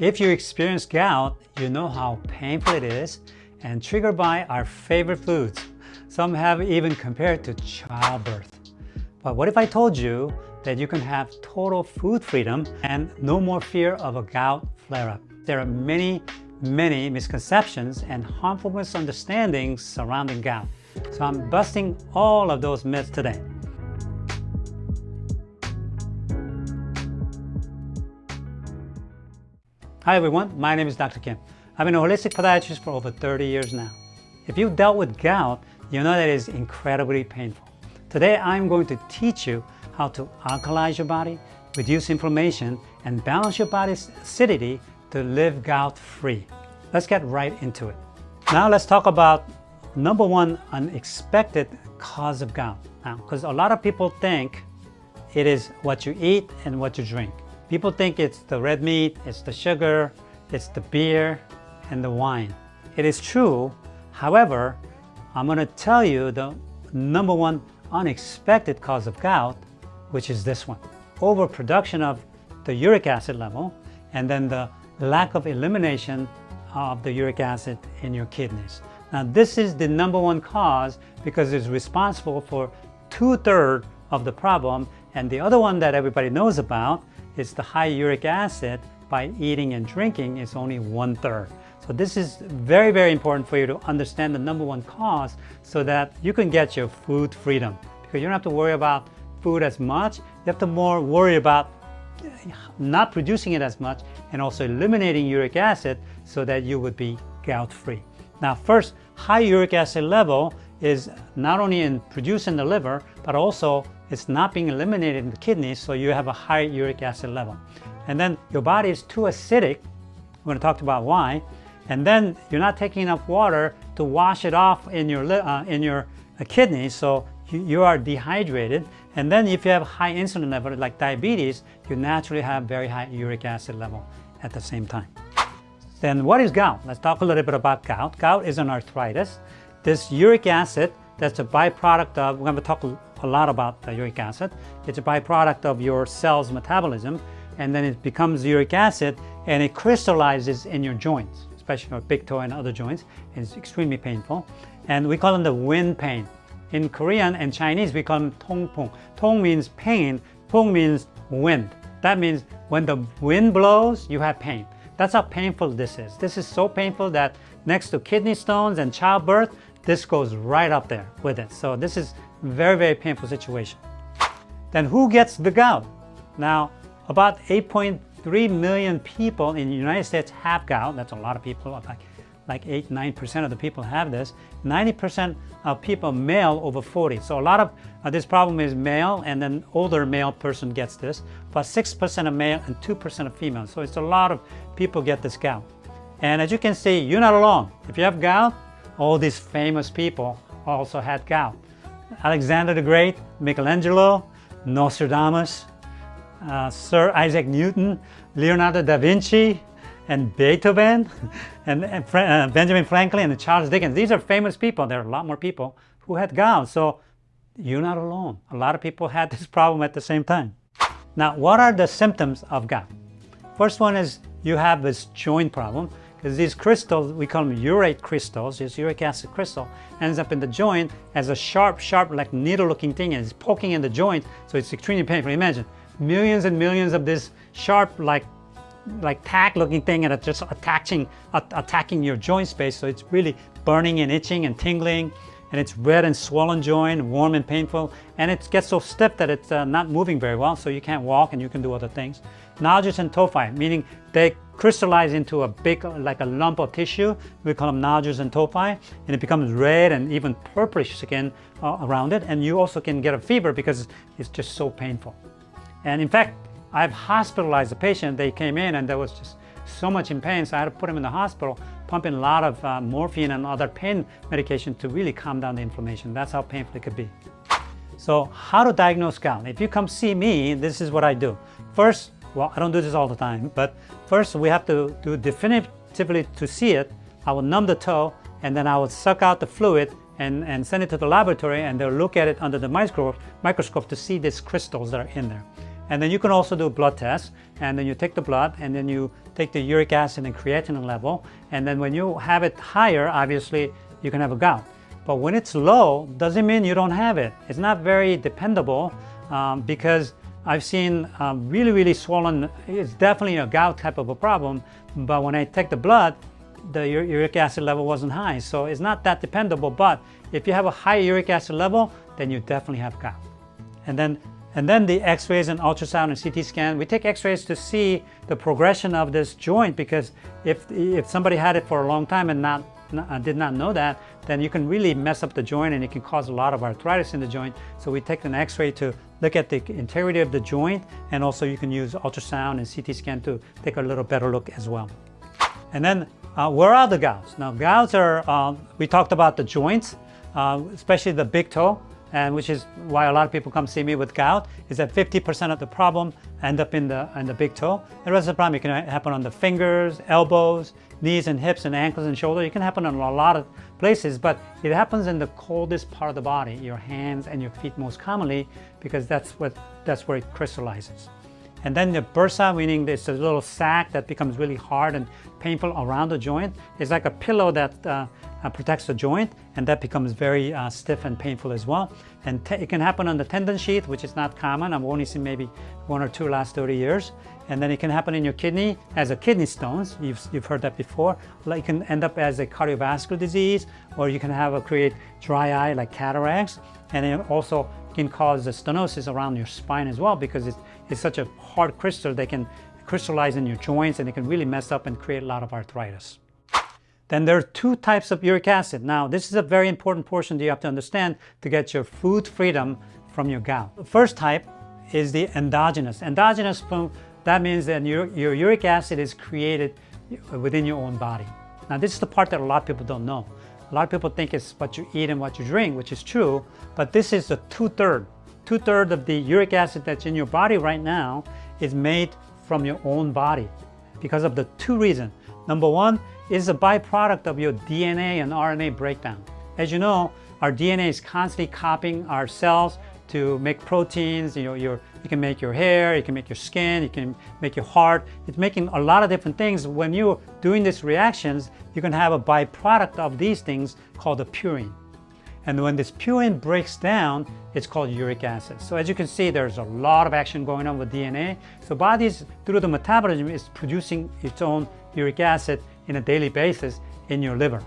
If you experience gout, you know how painful it is and triggered by our favorite foods. Some have even compared to childbirth. But what if I told you that you can have total food freedom and no more fear of a gout flare-up? There are many, many misconceptions and harmful misunderstandings surrounding gout. So I'm busting all of those myths today. Hi everyone, my name is Dr. Kim. I've been a holistic podiatrist for over 30 years now. If you've dealt with gout, you know that it is incredibly painful. Today I'm going to teach you how to alkalize your body, reduce inflammation, and balance your body's acidity to live gout-free. Let's get right into it. Now let's talk about number one unexpected cause of gout. Now, because a lot of people think it is what you eat and what you drink. People think it's the red meat, it's the sugar, it's the beer, and the wine. It is true. However, I'm going to tell you the number one unexpected cause of gout, which is this one. Overproduction of the uric acid level, and then the lack of elimination of the uric acid in your kidneys. Now, this is the number one cause because it's responsible for two-thirds of the problem, and the other one that everybody knows about is the high uric acid by eating and drinking is only one third. So this is very, very important for you to understand the number one cause so that you can get your food freedom. Because you don't have to worry about food as much. You have to more worry about not producing it as much and also eliminating uric acid so that you would be gout free. Now first, high uric acid level is not only in producing the liver, but also it's not being eliminated in the kidneys, so you have a high uric acid level. And then your body is too acidic, we're going to talk about why, and then you're not taking enough water to wash it off in your, uh, in your uh, kidneys, so you, you are dehydrated. And then if you have high insulin level, like diabetes, you naturally have very high uric acid level at the same time. Then what is gout? Let's talk a little bit about gout. Gout is an arthritis. This uric acid, that's a byproduct of, we're going to talk a lot about the uric acid. It's a byproduct of your cell's metabolism, and then it becomes uric acid, and it crystallizes in your joints, especially your big toe and other joints. And it's extremely painful. And we call them the wind pain. In Korean and Chinese, we call them tongpung. Tong means pain, pung means wind. That means when the wind blows, you have pain. That's how painful this is. This is so painful that next to kidney stones and childbirth, this goes right up there with it. So this is very, very painful situation. Then who gets the gout? Now, about 8.3 million people in the United States have gout. That's a lot of people, like, like 8, 9% of the people have this. 90% of people male over 40. So a lot of uh, this problem is male and then older male person gets this, but 6% of male and 2% of female. So it's a lot of people get this gout. And as you can see, you're not alone. If you have gout, all these famous people also had gout. Alexander the Great, Michelangelo, Nostradamus, uh, Sir Isaac Newton, Leonardo da Vinci, and Beethoven, and, and uh, Benjamin Franklin, and Charles Dickens. These are famous people. There are a lot more people who had gout. So you're not alone. A lot of people had this problem at the same time. Now, what are the symptoms of gout? First one is you have this joint problem because these crystals, we call them urate crystals, this uric acid crystal, ends up in the joint as a sharp, sharp, like needle-looking thing, and it's poking in the joint, so it's extremely painful. Imagine millions and millions of this sharp, like like tack-looking thing, and it's just attaching, attacking your joint space, so it's really burning and itching and tingling, and it's red and swollen joint, warm and painful, and it gets so stiff that it's uh, not moving very well, so you can't walk and you can do other things. Nodules and tophi, meaning they crystallize into a big, like a lump of tissue. We call them nodules and tophi, and it becomes red and even purplish skin uh, around it. And you also can get a fever because it's just so painful. And in fact, I've hospitalized a patient. They came in and there was just so much in pain, so I had to put him in the hospital, pumping a lot of uh, morphine and other pain medication to really calm down the inflammation. That's how painful it could be. So how to diagnose gout? If you come see me, this is what I do. First, well, I don't do this all the time, but first we have to do definitively to see it. I will numb the toe and then I will suck out the fluid and, and send it to the laboratory and they'll look at it under the microscope, microscope to see these crystals that are in there. And then you can also do blood test, and then you take the blood, and then you take the uric acid and creatinine level, and then when you have it higher, obviously, you can have a gout. But when it's low, doesn't mean you don't have it. It's not very dependable um, because I've seen um, really, really swollen, it's definitely a gout type of a problem, but when I take the blood, the uric acid level wasn't high. So it's not that dependable, but if you have a high uric acid level, then you definitely have gout. And then, and then the x-rays and ultrasound and CT scan, we take x-rays to see the progression of this joint because if, if somebody had it for a long time and not, not did not know that, then you can really mess up the joint and it can cause a lot of arthritis in the joint. So we take an x-ray to look at the integrity of the joint and also you can use ultrasound and CT scan to take a little better look as well. And then uh, where are the gouts? Now gouts are, uh, we talked about the joints, uh, especially the big toe, and which is why a lot of people come see me with gout, is that 50% of the problem end up in the, in the big toe. The rest of the problem it can happen on the fingers, elbows, knees and hips and ankles and shoulders. It can happen in a lot of places, but it happens in the coldest part of the body, your hands and your feet most commonly, because that's, what, that's where it crystallizes. And then the bursa, meaning it's a little sac that becomes really hard and painful around the joint. It's like a pillow that uh, uh, protects the joint and that becomes very uh, stiff and painful as well. And it can happen on the tendon sheath, which is not common. I've only seen maybe one or two last 30 years. And then it can happen in your kidney as a kidney stones. You've, you've heard that before. Like it can end up as a cardiovascular disease, or you can have a create dry eye like cataracts. And it also can cause stenosis around your spine as well because it's, it's such a hard crystal they can crystallize in your joints and it can really mess up and create a lot of arthritis. Then there are two types of uric acid. Now, this is a very important portion that you have to understand to get your food freedom from your gout. The first type is the endogenous. Endogenous, that means that your, your uric acid is created within your own body. Now, this is the part that a lot of people don't know. A lot of people think it's what you eat and what you drink, which is true, but this is the two-third. Two-thirds of the uric acid that's in your body right now is made from your own body because of the two reasons. Number one, is a byproduct of your DNA and RNA breakdown. As you know, our DNA is constantly copying our cells to make proteins. You know, your, you can make your hair, you can make your skin, you can make your heart. It's making a lot of different things. When you're doing these reactions, you can have a byproduct of these things called a purine. And when this purine breaks down, it's called uric acid. So as you can see, there's a lot of action going on with DNA. So bodies, through the metabolism, is producing its own uric acid in a daily basis in your liver.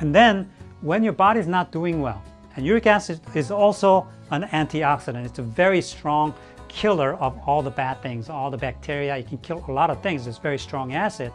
And then when your body is not doing well, and uric acid is also an antioxidant. It's a very strong killer of all the bad things, all the bacteria. It can kill a lot of things. It's very strong acid.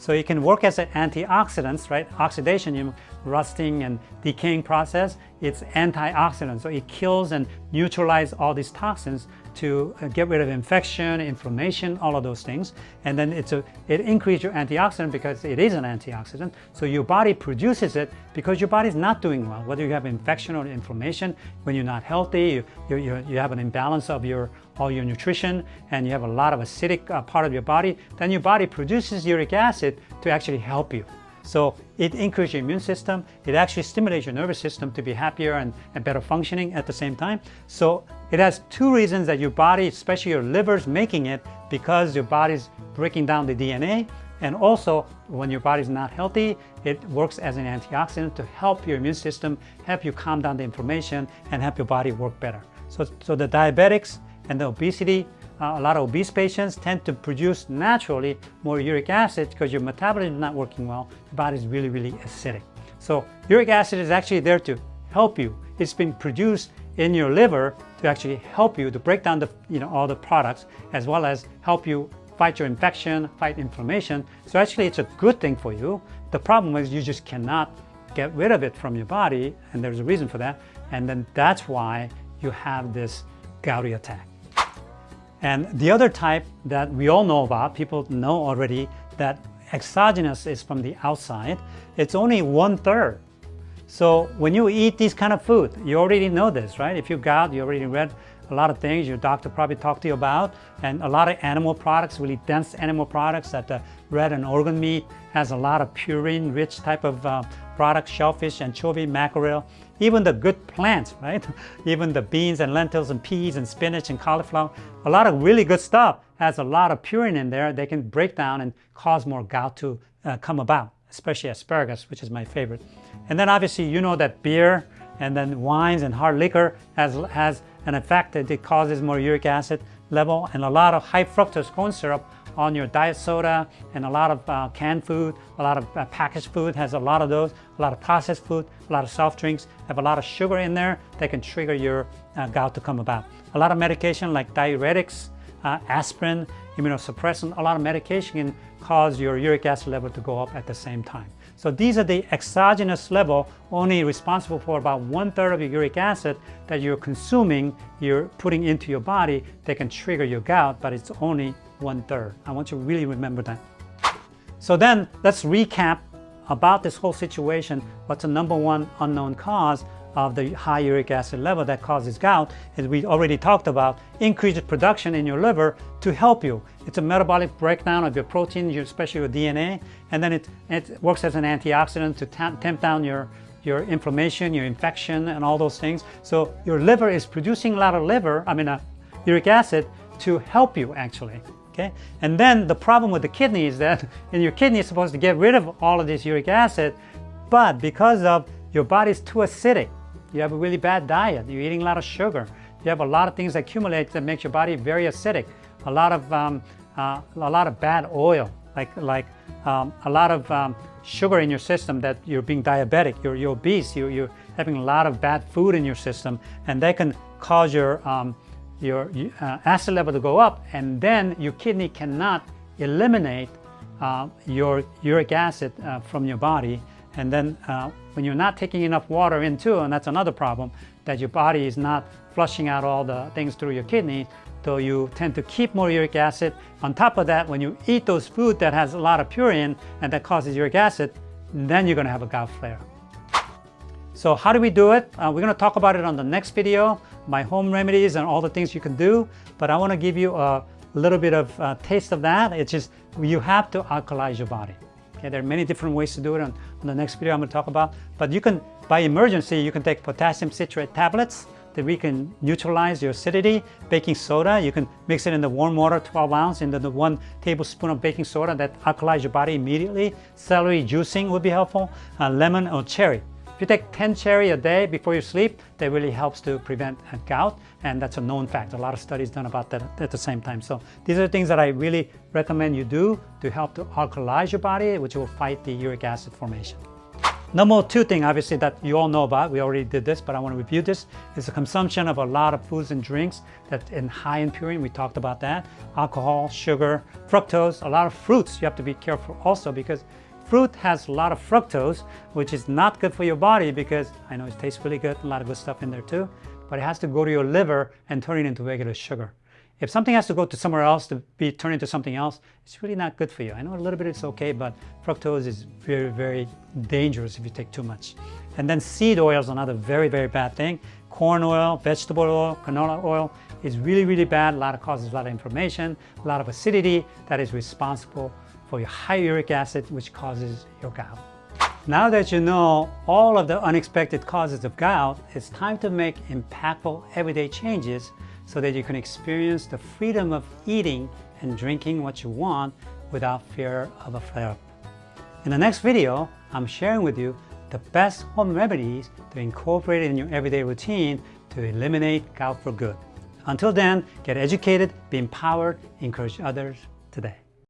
So it can work as an antioxidant, right? Oxidation, you know, rusting and decaying process, it's antioxidant. So it kills and neutralizes all these toxins to uh, get rid of infection, inflammation, all of those things. And then it's a, it increases your antioxidant because it is an antioxidant. So your body produces it because your body is not doing well. Whether you have infection or inflammation, when you're not healthy, you, you, you have an imbalance of your all your nutrition and you have a lot of acidic uh, part of your body, then your body produces uric acid to actually help you. So it increases your immune system. It actually stimulates your nervous system to be happier and, and better functioning at the same time. So it has two reasons that your body, especially your liver, is making it because your body's breaking down the DNA. And also, when your body's not healthy, it works as an antioxidant to help your immune system, help you calm down the inflammation, and help your body work better. So, so the diabetics and the obesity uh, a lot of obese patients tend to produce naturally more uric acid because your metabolism is not working well. The body is really, really acidic. So uric acid is actually there to help you. It's been produced in your liver to actually help you to break down the, you know, all the products as well as help you fight your infection, fight inflammation. So actually it's a good thing for you. The problem is you just cannot get rid of it from your body and there's a reason for that. And then that's why you have this gouty attack. And the other type that we all know about, people know already that exogenous is from the outside. It's only one third. So when you eat these kind of food, you already know this, right? If you got, you already read a lot of things your doctor probably talked to you about and a lot of animal products, really dense animal products that the red and organ meat has a lot of purine rich type of uh, products, shellfish, anchovy, mackerel, even the good plants, right? Even the beans and lentils and peas and spinach and cauliflower, a lot of really good stuff has a lot of purine in there. They can break down and cause more gout to uh, come about, especially asparagus, which is my favorite. And then obviously you know that beer and then wines and hard liquor has, has an effect that it causes more uric acid level and a lot of high fructose corn syrup on your diet soda and a lot of uh, canned food, a lot of uh, packaged food has a lot of those, a lot of processed food, a lot of soft drinks have a lot of sugar in there that can trigger your uh, gout to come about. A lot of medication like diuretics, uh, aspirin, immunosuppressant, a lot of medication can cause your uric acid level to go up at the same time. So these are the exogenous level only responsible for about one third of your uric acid that you're consuming, you're putting into your body that can trigger your gout, but it's only one third. I want you to really remember that. So then let's recap about this whole situation. What's the number one unknown cause of the high uric acid level that causes gout as we already talked about increased production in your liver to help you it's a metabolic breakdown of your protein especially your dna and then it, it works as an antioxidant to tamp down your your inflammation your infection and all those things so your liver is producing a lot of liver i mean uh, uric acid to help you actually okay? And then the problem with the kidney is that in your kidney is supposed to get rid of all of this uric acid but because of your body is too acidic. You have a really bad diet, you're eating a lot of sugar, you have a lot of things that accumulate that makes your body very acidic, a lot of, um, uh, a lot of bad oil, like, like um, a lot of um, sugar in your system that you're being diabetic, you're, you're obese, you're, you're, having a lot of bad food in your system, and that can cause your, um, your uh, acid level to go up, and then your kidney cannot eliminate uh, your uric acid uh, from your body, and then uh, when you're not taking enough water in too, and that's another problem, that your body is not flushing out all the things through your kidney, so you tend to keep more uric acid. On top of that, when you eat those food that has a lot of purine and that causes uric acid, then you're gonna have a gout flare. So how do we do it? Uh, we're gonna talk about it on the next video, my home remedies and all the things you can do, but I wanna give you a little bit of a taste of that. It's just, you have to alkalize your body. Okay, there are many different ways to do it on, on the next video I'm going to talk about. But you can, by emergency, you can take potassium citrate tablets that we can neutralize your acidity. Baking soda, you can mix it in the warm water, 12 ounce, into the one tablespoon of baking soda that alkalize your body immediately. Celery juicing would be helpful. Uh, lemon or cherry. If you take 10 cherry a day before you sleep, that really helps to prevent gout, and that's a known fact. A lot of studies done about that at the same time. So these are things that I really recommend you do to help to alkalize your body, which will fight the uric acid formation. Number two thing, obviously, that you all know about, we already did this, but I want to review this, is the consumption of a lot of foods and drinks that in high in purine, we talked about that. Alcohol, sugar, fructose, a lot of fruits you have to be careful also because Fruit has a lot of fructose, which is not good for your body because I know it tastes really good, a lot of good stuff in there too, but it has to go to your liver and turn it into regular sugar. If something has to go to somewhere else to be turned into something else, it's really not good for you. I know a little bit it's okay, but fructose is very, very dangerous if you take too much. And then seed oil is another very, very bad thing. Corn oil, vegetable oil, canola oil is really, really bad. A lot of causes a lot of inflammation, a lot of acidity that is responsible for your high uric acid, which causes your gout. Now that you know all of the unexpected causes of gout, it's time to make impactful everyday changes so that you can experience the freedom of eating and drinking what you want without fear of a flare-up. In the next video, I'm sharing with you the best home remedies to incorporate in your everyday routine to eliminate gout for good. Until then, get educated, be empowered, encourage others today.